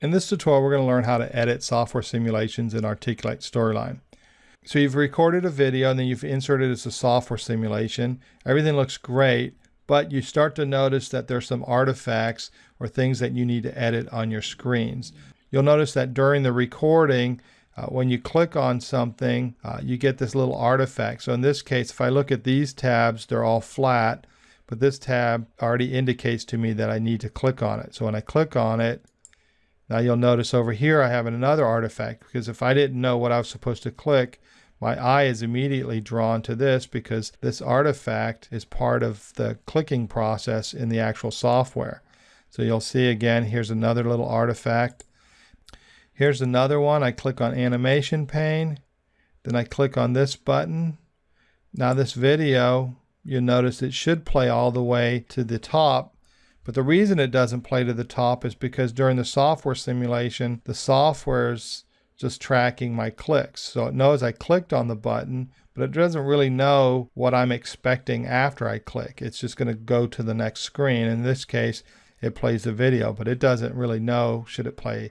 In this tutorial, we're going to learn how to edit software simulations in Articulate Storyline. So you've recorded a video and then you've inserted it as a software simulation. Everything looks great, but you start to notice that there's some artifacts or things that you need to edit on your screens. You'll notice that during the recording, uh, when you click on something, uh, you get this little artifact. So in this case, if I look at these tabs, they're all flat, but this tab already indicates to me that I need to click on it. So when I click on it, now you'll notice over here I have another artifact because if I didn't know what I was supposed to click, my eye is immediately drawn to this because this artifact is part of the clicking process in the actual software. So you'll see again, here's another little artifact. Here's another one. I click on animation pane. Then I click on this button. Now this video, you'll notice it should play all the way to the top but the reason it doesn't play to the top is because during the software simulation, the software's just tracking my clicks. So it knows I clicked on the button, but it doesn't really know what I'm expecting after I click. It's just going to go to the next screen. In this case, it plays the video, but it doesn't really know should it play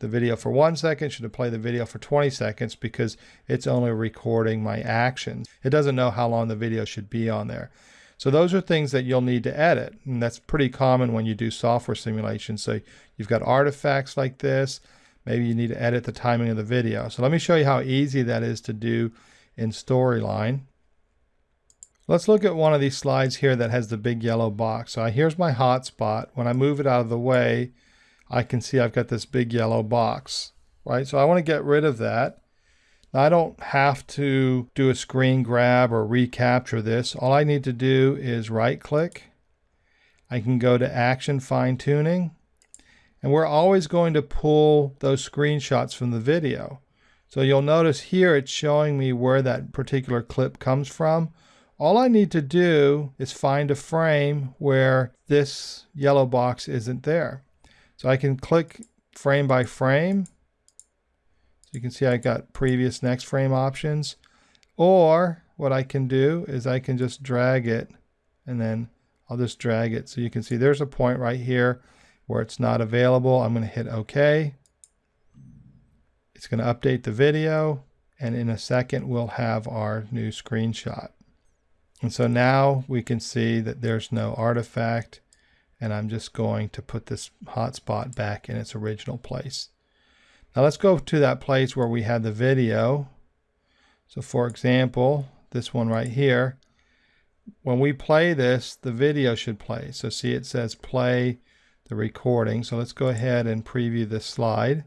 the video for one second, should it play the video for 20 seconds because it's only recording my actions. It doesn't know how long the video should be on there. So those are things that you'll need to edit. And that's pretty common when you do software simulations. So you've got artifacts like this. Maybe you need to edit the timing of the video. So let me show you how easy that is to do in Storyline. Let's look at one of these slides here that has the big yellow box. So here's my hotspot. When I move it out of the way, I can see I've got this big yellow box, right? So I want to get rid of that. I don't have to do a screen grab or recapture this. All I need to do is right click. I can go to action fine tuning and we're always going to pull those screenshots from the video. So you'll notice here it's showing me where that particular clip comes from. All I need to do is find a frame where this yellow box isn't there. So I can click frame by frame you can see I got previous next frame options. Or what I can do is I can just drag it and then I'll just drag it. So you can see there's a point right here where it's not available. I'm going to hit OK. It's going to update the video and in a second we'll have our new screenshot. And so now we can see that there's no artifact and I'm just going to put this hotspot back in its original place. Now let's go to that place where we had the video. So for example, this one right here, when we play this, the video should play. So see it says play the recording. So let's go ahead and preview this slide.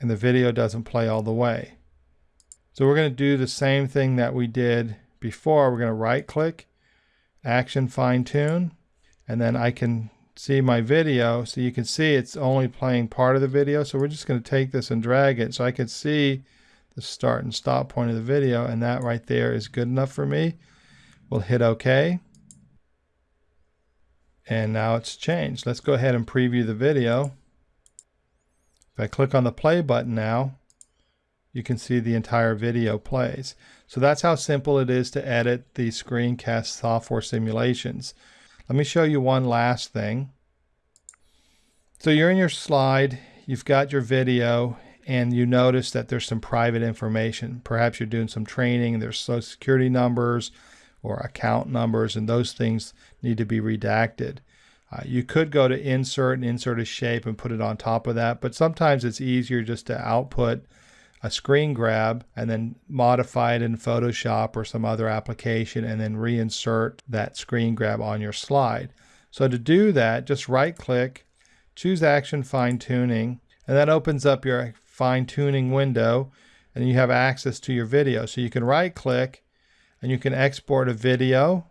And the video doesn't play all the way. So we're going to do the same thing that we did before. We're going to right click, action fine tune, and then I can see my video. So you can see it's only playing part of the video. So we're just going to take this and drag it so I can see the start and stop point of the video. And that right there is good enough for me. We'll hit OK. And now it's changed. Let's go ahead and preview the video. If I click on the play button now, you can see the entire video plays. So that's how simple it is to edit the screencast software simulations. Let me show you one last thing. So you're in your slide, you've got your video, and you notice that there's some private information. Perhaps you're doing some training, there's social security numbers or account numbers, and those things need to be redacted. Uh, you could go to insert and insert a shape and put it on top of that, but sometimes it's easier just to output a screen grab and then modify it in Photoshop or some other application and then reinsert that screen grab on your slide. So to do that, just right click, choose action fine tuning, and that opens up your fine tuning window and you have access to your video. So you can right click and you can export a video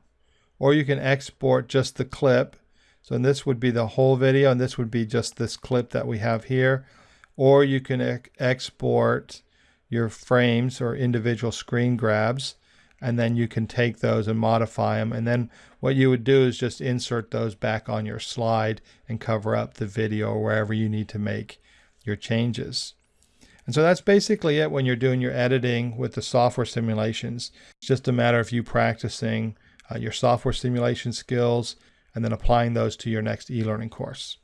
or you can export just the clip. So this would be the whole video and this would be just this clip that we have here or you can ex export your frames or individual screen grabs and then you can take those and modify them and then what you would do is just insert those back on your slide and cover up the video wherever you need to make your changes. And so that's basically it when you're doing your editing with the software simulations. It's just a matter of you practicing uh, your software simulation skills and then applying those to your next e-learning course.